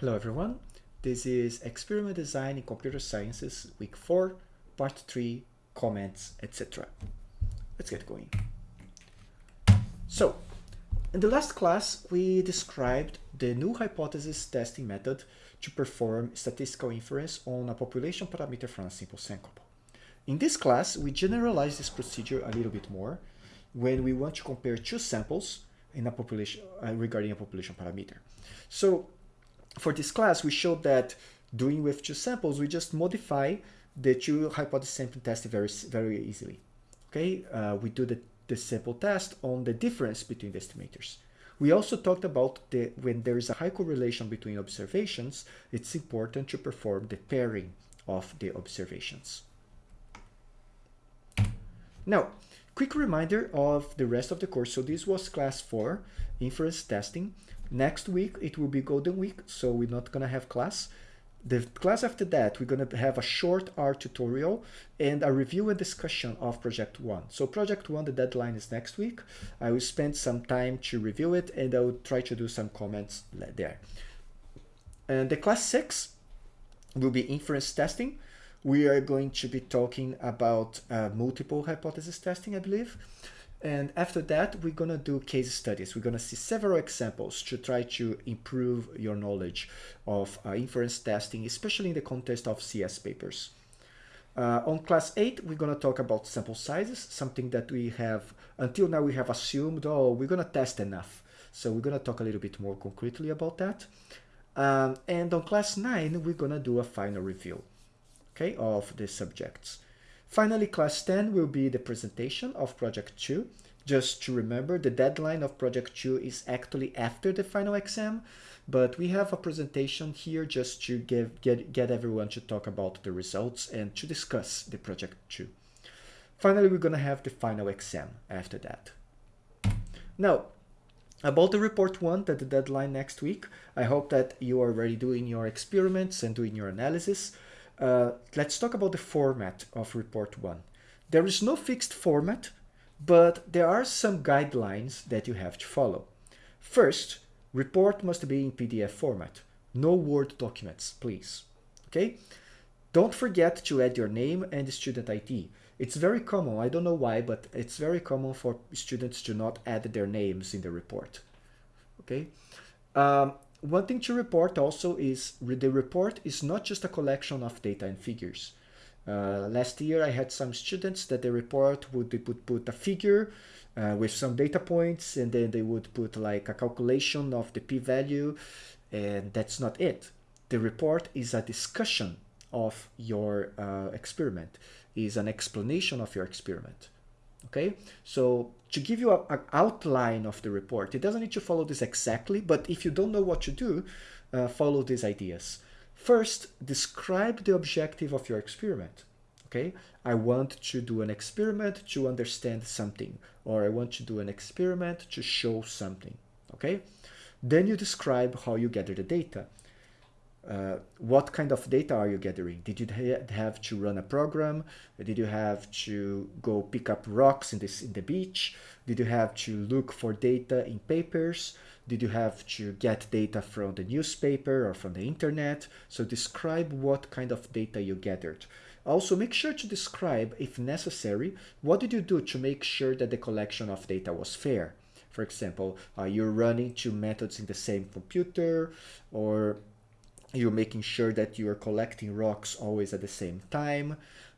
Hello everyone, this is Experiment Design in Computer Sciences, Week 4, Part 3, Comments, etc. Let's get going. So, in the last class, we described the new hypothesis testing method to perform statistical inference on a population parameter from a simple sample. In this class, we generalize this procedure a little bit more when we want to compare two samples in a population uh, regarding a population parameter. So for this class, we showed that doing with two samples, we just modify the two hypothesis sampling test very, very easily. Okay, uh, we do the, the sample test on the difference between the estimators. We also talked about the when there is a high correlation between observations, it's important to perform the pairing of the observations. Now, quick reminder of the rest of the course. So this was class 4, inference testing. Next week, it will be Golden Week, so we're not going to have class. The class after that, we're going to have a short R tutorial and a review and discussion of Project 1. So Project 1, the deadline is next week. I will spend some time to review it and I will try to do some comments there. And the class 6 will be inference testing. We are going to be talking about uh, multiple hypothesis testing, I believe. And after that, we're going to do case studies. We're going to see several examples to try to improve your knowledge of uh, inference testing, especially in the context of CS papers. Uh, on class 8, we're going to talk about sample sizes, something that we have, until now we have assumed, oh, we're going to test enough. So we're going to talk a little bit more concretely about that. Um, and on class 9, we're going to do a final review okay, of the subjects. Finally, class 10 will be the presentation of project 2. Just to remember, the deadline of project 2 is actually after the final exam, but we have a presentation here just to give, get, get everyone to talk about the results and to discuss the project 2. Finally, we're going to have the final exam after that. Now, about the report 1, that the deadline next week, I hope that you are already doing your experiments and doing your analysis. Uh, let's talk about the format of report one. There is no fixed format, but there are some guidelines that you have to follow. First, report must be in PDF format. No Word documents, please. Okay? Don't forget to add your name and student ID. It's very common, I don't know why, but it's very common for students to not add their names in the report. Okay? Um, one thing to report also is the report is not just a collection of data and figures. Uh, last year I had some students that the report would, would put a figure uh, with some data points and then they would put like a calculation of the p-value and that's not it. The report is a discussion of your uh, experiment, is an explanation of your experiment. Okay, so to give you an outline of the report, it doesn't need to follow this exactly, but if you don't know what to do, uh, follow these ideas. First, describe the objective of your experiment. Okay, I want to do an experiment to understand something, or I want to do an experiment to show something. Okay, then you describe how you gather the data. Uh, what kind of data are you gathering? Did you ha have to run a program? Did you have to go pick up rocks in, this, in the beach? Did you have to look for data in papers? Did you have to get data from the newspaper or from the internet? So describe what kind of data you gathered. Also, make sure to describe, if necessary, what did you do to make sure that the collection of data was fair? For example, are you running two methods in the same computer? Or you're making sure that you are collecting rocks always at the same time.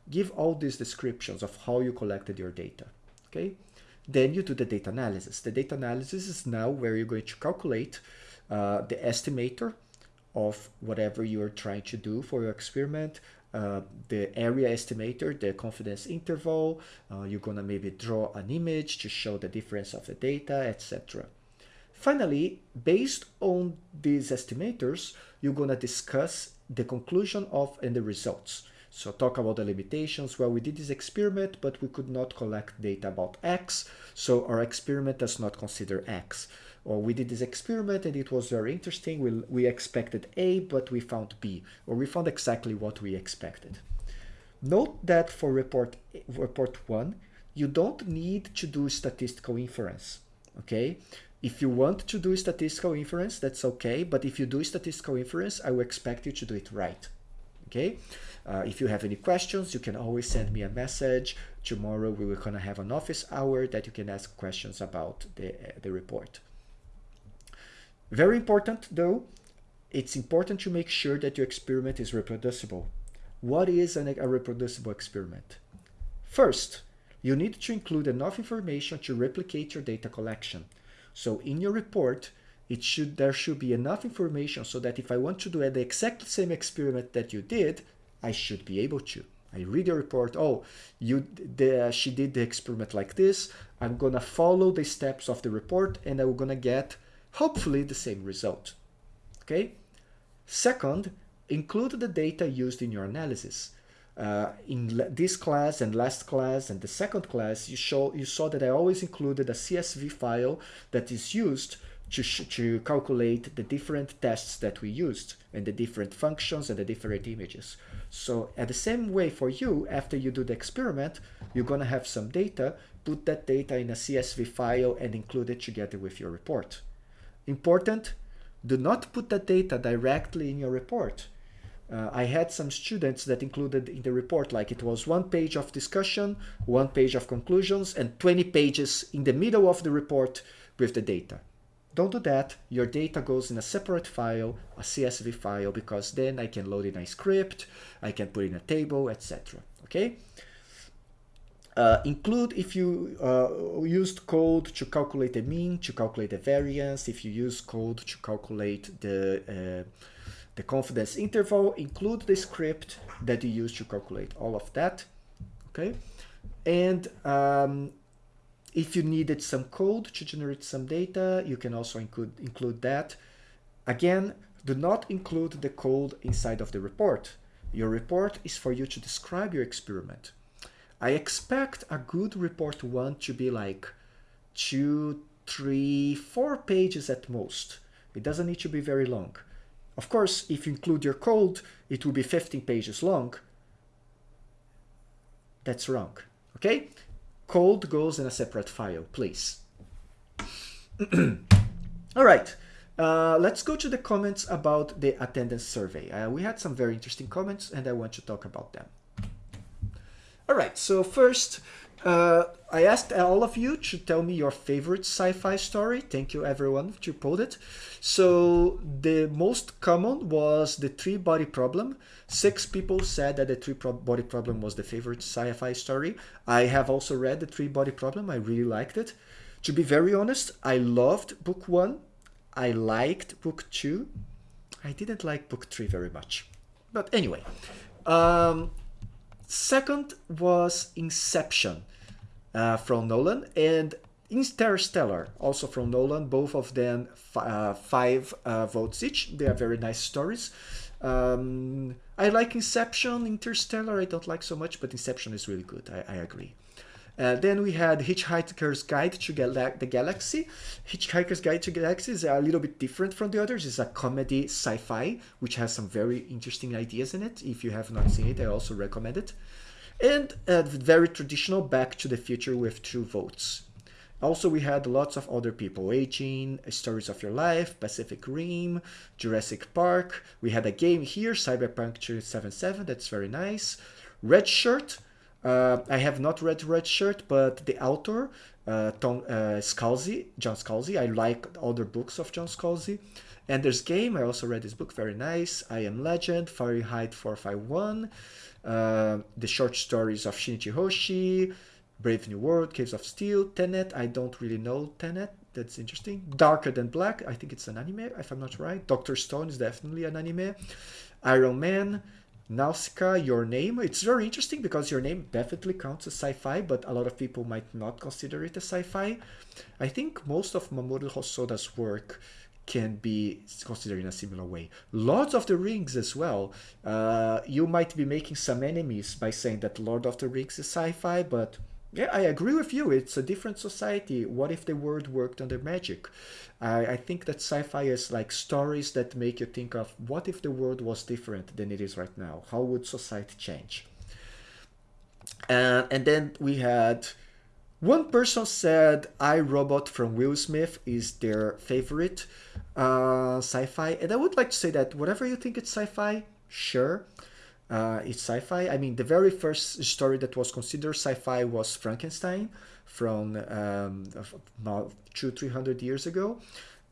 Give all these descriptions of how you collected your data, okay? Then you do the data analysis. The data analysis is now where you're going to calculate uh, the estimator of whatever you're trying to do for your experiment, uh, the area estimator, the confidence interval, uh, you're gonna maybe draw an image to show the difference of the data, etc. Finally, based on these estimators, you're going to discuss the conclusion of and the results. So talk about the limitations. Well, we did this experiment, but we could not collect data about X, so our experiment does not consider X. Or we did this experiment and it was very interesting. We, we expected A, but we found B, or we found exactly what we expected. Note that for report, report one, you don't need to do statistical inference, okay? If you want to do statistical inference, that's okay. But if you do statistical inference, I will expect you to do it right. Okay. Uh, if you have any questions, you can always send me a message. Tomorrow we will gonna have an office hour that you can ask questions about the, uh, the report. Very important though, it's important to make sure that your experiment is reproducible. What is an, a reproducible experiment? First, you need to include enough information to replicate your data collection. So in your report, it should there should be enough information so that if I want to do the exact same experiment that you did, I should be able to. I read your report, oh, you the, she did the experiment like this. I'm gonna follow the steps of the report and I'm gonna get hopefully the same result. Okay. Second, include the data used in your analysis. Uh, in this class and last class and the second class, you, show, you saw that I always included a CSV file that is used to, to calculate the different tests that we used and the different functions and the different images. So at the same way for you, after you do the experiment, you're going to have some data, put that data in a CSV file and include it together with your report. Important, do not put that data directly in your report. Uh, I had some students that included in the report, like it was one page of discussion, one page of conclusions, and 20 pages in the middle of the report with the data. Don't do that. Your data goes in a separate file, a CSV file, because then I can load in a script, I can put in a table, etc. Okay? Uh, include if you uh, used code to calculate the mean, to calculate the variance, if you use code to calculate the, uh, the confidence interval, include the script that you use to calculate all of that. Okay? And um, if you needed some code to generate some data, you can also include, include that. Again, do not include the code inside of the report. Your report is for you to describe your experiment. I expect a good report one to be like two, three, four pages at most. It doesn't need to be very long. Of course, if you include your code, it will be 15 pages long. That's wrong. Okay? code goes in a separate file, please. All right, uh, let's go to the comments about the attendance survey. Uh, we had some very interesting comments and I want to talk about them. All right, so first, uh, I asked all of you to tell me your favorite sci-fi story. Thank you everyone to put it. So the most common was the three body problem. Six people said that the three body problem was the favorite sci-fi story. I have also read the three body problem. I really liked it. To be very honest, I loved book one. I liked book two. I didn't like book three very much. But anyway, um, second was Inception uh, from Nolan and Interstellar, also from Nolan, both of them uh, five uh, votes each. They are very nice stories. Um, I like Inception, Interstellar I don't like so much, but Inception is really good, I, I agree. Uh, then we had Hitchhiker's Guide to Gal the Galaxy. Hitchhiker's Guide to Galaxy is a little bit different from the others. It's a comedy sci-fi, which has some very interesting ideas in it. If you have not seen it, I also recommend it and a very traditional Back to the Future with two votes. Also, we had lots of other people, Aging, Stories of Your Life, Pacific Rim, Jurassic Park. We had a game here, Cyberpunk 2077, that's very nice. Red Shirt, uh, I have not read Red Shirt, but the author, uh, Tom uh, Scalzi, John Scalzi, I like other books of John Scalzi. Ender's Game, I also read this book, very nice. I Am Legend, Fahrenheit 451. Uh, the short stories of Shinichi Hoshi, Brave New World, Caves of Steel, Tenet. I don't really know Tenet. That's interesting. Darker Than Black. I think it's an anime, if I'm not right. Doctor Stone is definitely an anime. Iron Man. Nausicaa, Your Name. It's very interesting because Your Name definitely counts as sci-fi, but a lot of people might not consider it a sci-fi. I think most of Mamoru Hosoda's work can be considered in a similar way. Lords of the Rings as well. Uh, you might be making some enemies by saying that Lord of the Rings is sci-fi, but yeah, I agree with you. It's a different society. What if the world worked under magic? I, I think that sci-fi is like stories that make you think of what if the world was different than it is right now? How would society change? Uh, and then we had One person said I, Robot from Will Smith is their favorite uh, sci-fi. And I would like to say that whatever you think it's sci-fi, sure. Uh, it's sci-fi. I mean, the very first story that was considered sci-fi was Frankenstein from um, about two, three hundred years ago.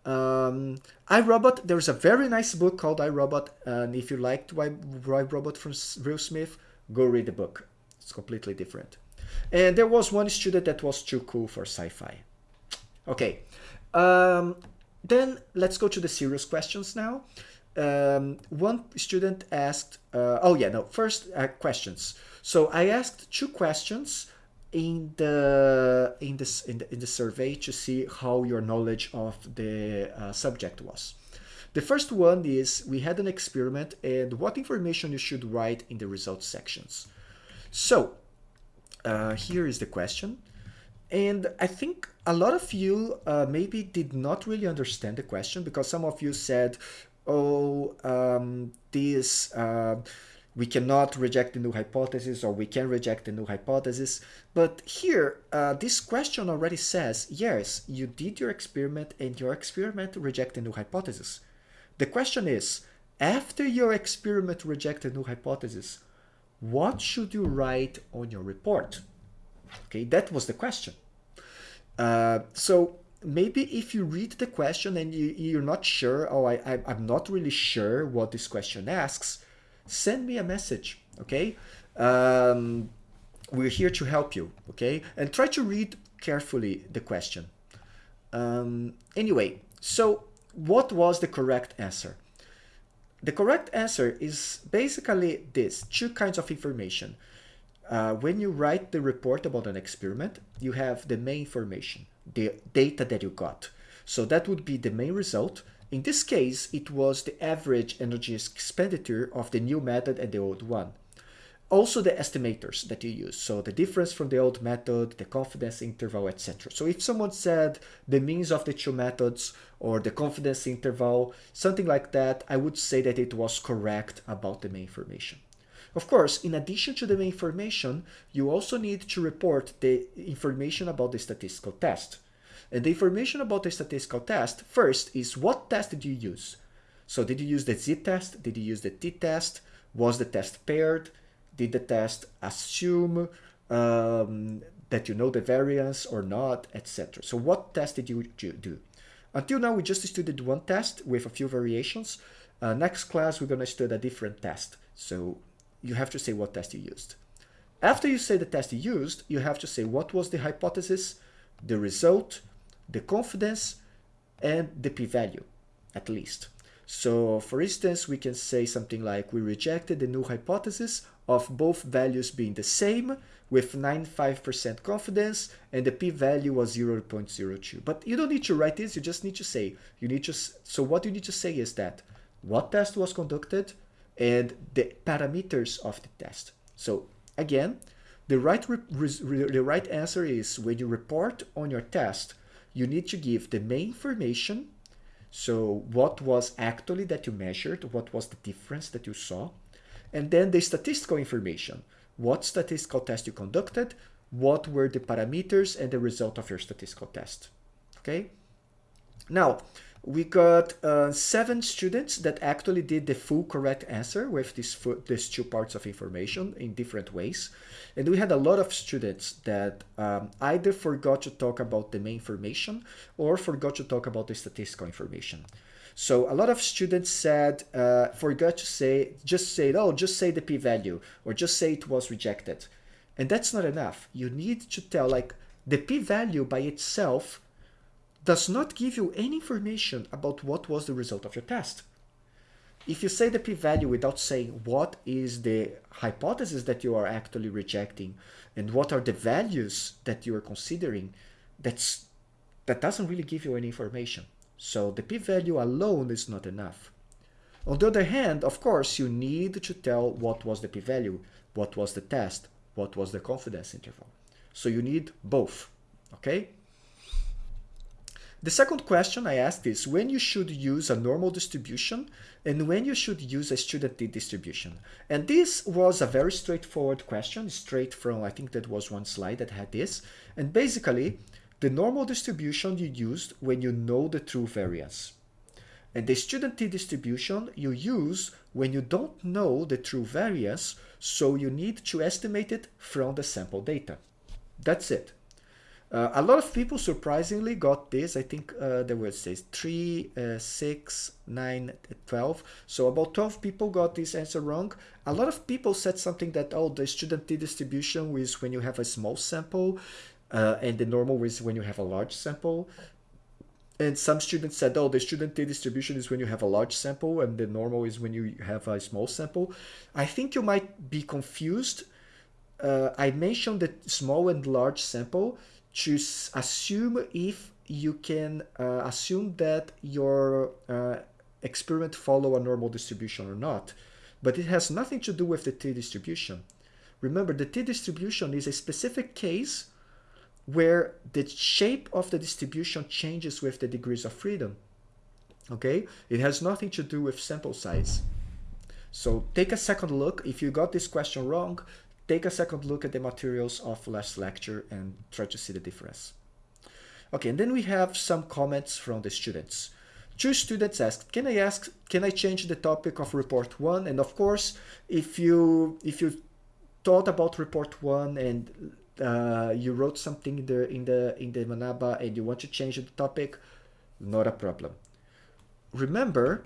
Um, I, Robot, there's a very nice book called I, Robot. And if you liked I, Robot from Will Smith, go read the book. It's completely different. And there was one student that was too cool for sci-fi. Okay. Um, then let's go to the serious questions now. Um, one student asked, uh, oh yeah, no, first uh, questions. So I asked two questions in the in this in the, in the survey to see how your knowledge of the uh, subject was. The first one is we had an experiment and what information you should write in the results sections. So uh, here is the question. And I think a lot of you uh, maybe did not really understand the question because some of you said, oh, um, this, uh, we cannot reject the null hypothesis or we can reject the null hypothesis. But here, uh, this question already says, yes, you did your experiment and your experiment rejected the null hypothesis. The question is, after your experiment rejected the null hypothesis, what should you write on your report? Okay, that was the question. Uh, so maybe if you read the question and you, you're not sure, oh, I, I, I'm not really sure what this question asks, send me a message, okay? Um, we're here to help you, okay? And try to read carefully the question. Um, anyway, so what was the correct answer? The correct answer is basically this, two kinds of information. Uh, when you write the report about an experiment, you have the main information, the data that you got. So that would be the main result. In this case, it was the average energy expenditure of the new method and the old one. Also the estimators that you use. So the difference from the old method, the confidence interval, etc. So if someone said the means of the two methods or the confidence interval, something like that, I would say that it was correct about the main information. Of course, in addition to the information, you also need to report the information about the statistical test. And the information about the statistical test, first, is what test did you use? So did you use the z-test? Did you use the t-test? Was the test paired? Did the test assume um, that you know the variance or not, etc. So what test did you do? Until now, we just studied one test with a few variations. Uh, next class, we're going to study a different test. So you have to say what test you used. After you say the test you used, you have to say what was the hypothesis, the result, the confidence, and the p-value, at least. So for instance, we can say something like we rejected the null hypothesis of both values being the same with 95% confidence and the p-value was 0.02. But you don't need to write this, you just need to say, you need to, so what you need to say is that what test was conducted and the parameters of the test. So again, the right, the right answer is when you report on your test, you need to give the main information so what was actually that you measured? What was the difference that you saw? And then the statistical information. What statistical test you conducted? What were the parameters and the result of your statistical test? Okay. Now, we got uh, seven students that actually did the full correct answer with these, these two parts of information in different ways. And we had a lot of students that um, either forgot to talk about the main information or forgot to talk about the statistical information. So a lot of students said, uh, forgot to say, just say, oh, just say the p-value or just say it was rejected. And that's not enough. You need to tell like the p-value by itself does not give you any information about what was the result of your test. If you say the p-value without saying what is the hypothesis that you are actually rejecting and what are the values that you are considering, that's that doesn't really give you any information. So the p-value alone is not enough. On the other hand, of course, you need to tell what was the p-value, what was the test, what was the confidence interval. So you need both, okay? The second question I asked is when you should use a normal distribution and when you should use a student t distribution. And this was a very straightforward question, straight from, I think that was one slide that had this. And basically, the normal distribution you used when you know the true variance. And the student t distribution you use when you don't know the true variance, so you need to estimate it from the sample data. That's it. Uh, a lot of people surprisingly got this. I think uh, there was says 3, uh, 6, 9, 12. So about 12 people got this answer wrong. A lot of people said something that, oh, the student t distribution is when you have a small sample uh, and the normal is when you have a large sample. And some students said, oh, the student t distribution is when you have a large sample and the normal is when you have a small sample. I think you might be confused. Uh, I mentioned the small and large sample to assume if you can uh, assume that your uh, experiment follow a normal distribution or not. But it has nothing to do with the t-distribution. Remember, the t-distribution is a specific case where the shape of the distribution changes with the degrees of freedom. Okay? It has nothing to do with sample size. So take a second look. If you got this question wrong, take a second look at the materials of last lecture and try to see the difference. Okay, and then we have some comments from the students. Two students asked, can I ask, can I change the topic of report one? And of course, if you, if you thought about report one and uh, you wrote something in the, in the, in the Manaba and you want to change the topic, not a problem. Remember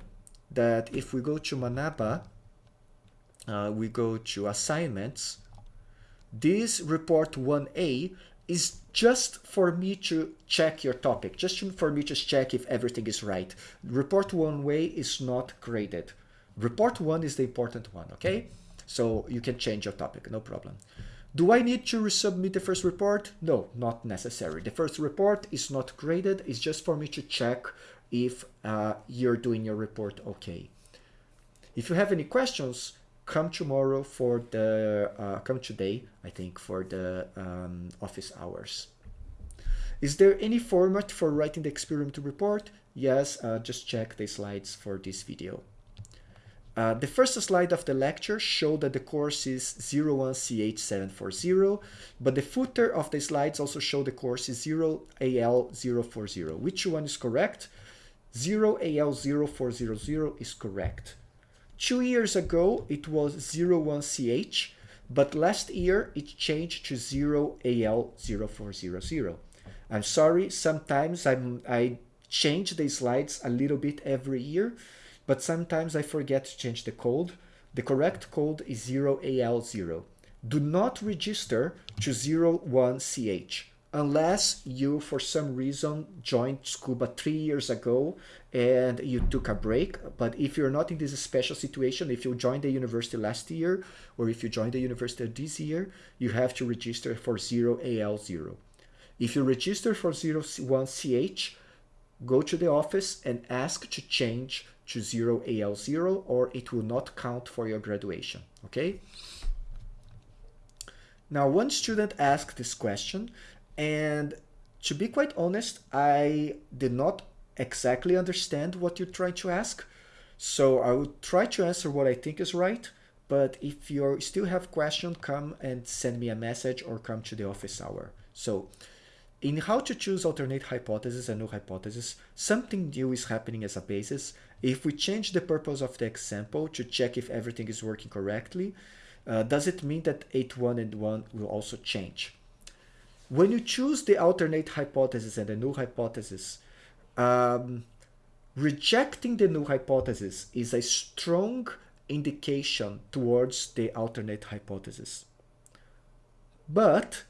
that if we go to Manaba, uh, we go to assignments, this report 1a is just for me to check your topic, just for me to check if everything is right. Report 1 way is not graded. Report 1 is the important one, okay? So you can change your topic, no problem. Do I need to resubmit the first report? No, not necessary. The first report is not graded. It's just for me to check if uh, you're doing your report okay. If you have any questions, come tomorrow for the, uh, come today, I think, for the um, office hours. Is there any format for writing the experiment report? Yes, uh, just check the slides for this video. Uh, the first slide of the lecture showed that the course is 01CH740, but the footer of the slides also show the course is 0AL040. Which one is correct? 0AL0400 is correct. Two years ago, it was 01CH, but last year it changed to 0AL0400. I'm sorry, sometimes I'm, I change the slides a little bit every year, but sometimes I forget to change the code. The correct code is 0AL0. Do not register to 01CH unless you, for some reason, joined Tsukuba three years ago and you took a break. But if you're not in this special situation, if you joined the university last year or if you joined the university this year, you have to register for 0AL0. If you register for 01CH, go to the office and ask to change to 0AL0 or it will not count for your graduation, okay? Now, one student asked this question, and to be quite honest, I did not exactly understand what you're trying to ask. So I will try to answer what I think is right. But if you still have question, come and send me a message or come to the office hour. So in how to choose alternate hypothesis and null hypothesis, something new is happening as a basis. If we change the purpose of the example to check if everything is working correctly, uh, does it mean that 8.1 and 1 will also change? When you choose the alternate hypothesis and the null hypothesis, um, rejecting the null hypothesis is a strong indication towards the alternate hypothesis. But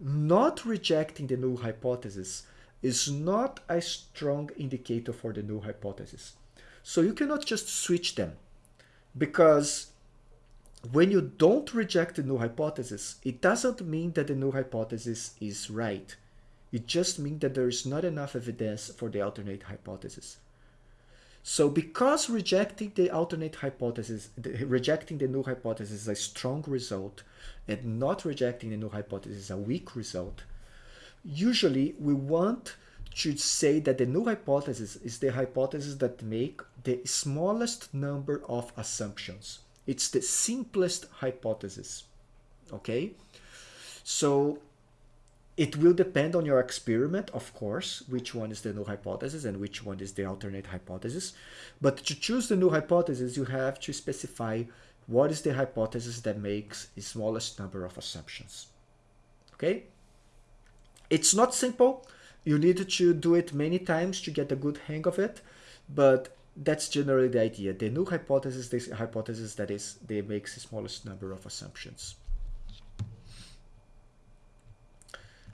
not rejecting the null hypothesis is not a strong indicator for the null hypothesis. So you cannot just switch them because when you don't reject the null hypothesis, it doesn't mean that the null hypothesis is right. It just means that there is not enough evidence for the alternate hypothesis. So because rejecting the alternate hypothesis, the, rejecting the null hypothesis is a strong result and not rejecting the null hypothesis is a weak result, usually we want to say that the null hypothesis is the hypothesis that make the smallest number of assumptions. It's the simplest hypothesis, okay? So it will depend on your experiment, of course, which one is the null hypothesis and which one is the alternate hypothesis. But to choose the null hypothesis, you have to specify what is the hypothesis that makes the smallest number of assumptions. Okay? It's not simple. You need to do it many times to get a good hang of it, but that's generally the idea. The null hypothesis this hypothesis that is they makes the smallest number of assumptions.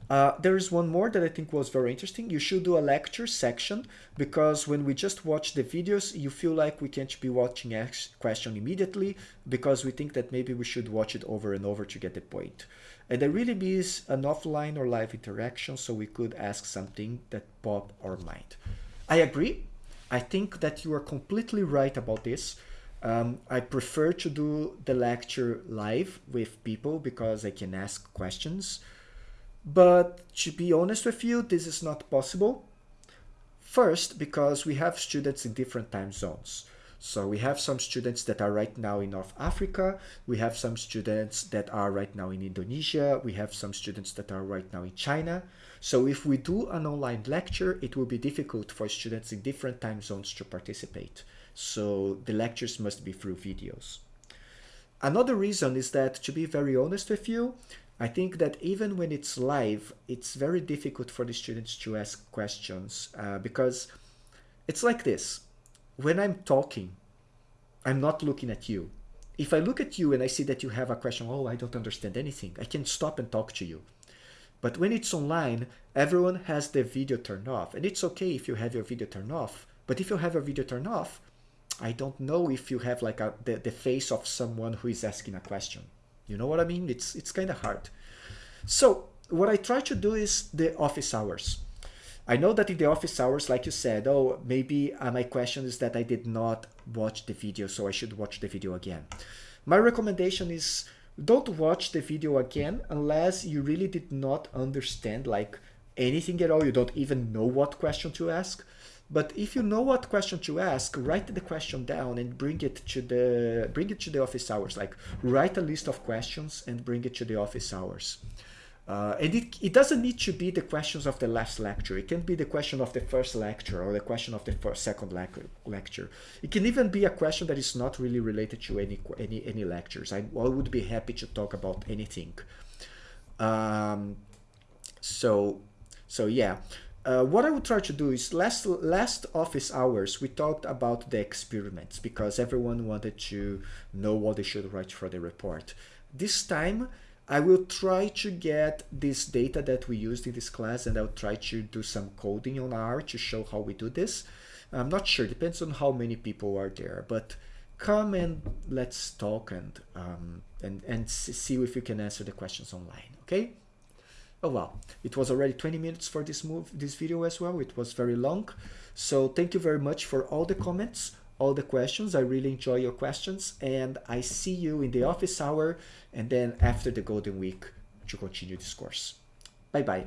Uh, there is one more that I think was very interesting. You should do a lecture section because when we just watch the videos, you feel like we can't be watching a question immediately because we think that maybe we should watch it over and over to get the point. And there really is an offline or live interaction, so we could ask something that pop our mind. I agree. I think that you are completely right about this. Um, I prefer to do the lecture live with people because I can ask questions. But to be honest with you, this is not possible. First, because we have students in different time zones. So we have some students that are right now in North Africa. We have some students that are right now in Indonesia. We have some students that are right now in China. So if we do an online lecture, it will be difficult for students in different time zones to participate. So the lectures must be through videos. Another reason is that, to be very honest with you, I think that even when it's live, it's very difficult for the students to ask questions uh, because it's like this when I'm talking, I'm not looking at you. If I look at you and I see that you have a question, oh, I don't understand anything, I can stop and talk to you. But when it's online, everyone has their video turned off. And it's okay if you have your video turned off. But if you have your video turned off, I don't know if you have like a, the, the face of someone who is asking a question. You know what I mean? It's, it's kind of hard. So what I try to do is the office hours. I know that in the office hours, like you said, oh, maybe uh, my question is that I did not watch the video, so I should watch the video again. My recommendation is don't watch the video again unless you really did not understand like anything at all. You don't even know what question to ask. But if you know what question to ask, write the question down and bring it to the bring it to the office hours. Like write a list of questions and bring it to the office hours. Uh, and it, it doesn't need to be the questions of the last lecture. It can be the question of the first lecture or the question of the first, second le lecture. It can even be a question that is not really related to any any any lectures. I, I would be happy to talk about anything. Um, so so yeah. Uh, what I would try to do is last last office hours we talked about the experiments because everyone wanted to know what they should write for the report. This time I will try to get this data that we used in this class and I'll try to do some coding on R to show how we do this. I'm not sure, depends on how many people are there, but come and let's talk and um, and, and see if we can answer the questions online, okay? Oh well, it was already 20 minutes for this move, this video as well. It was very long. So thank you very much for all the comments all the questions. I really enjoy your questions and I see you in the office hour and then after the Golden Week to continue this course. Bye-bye.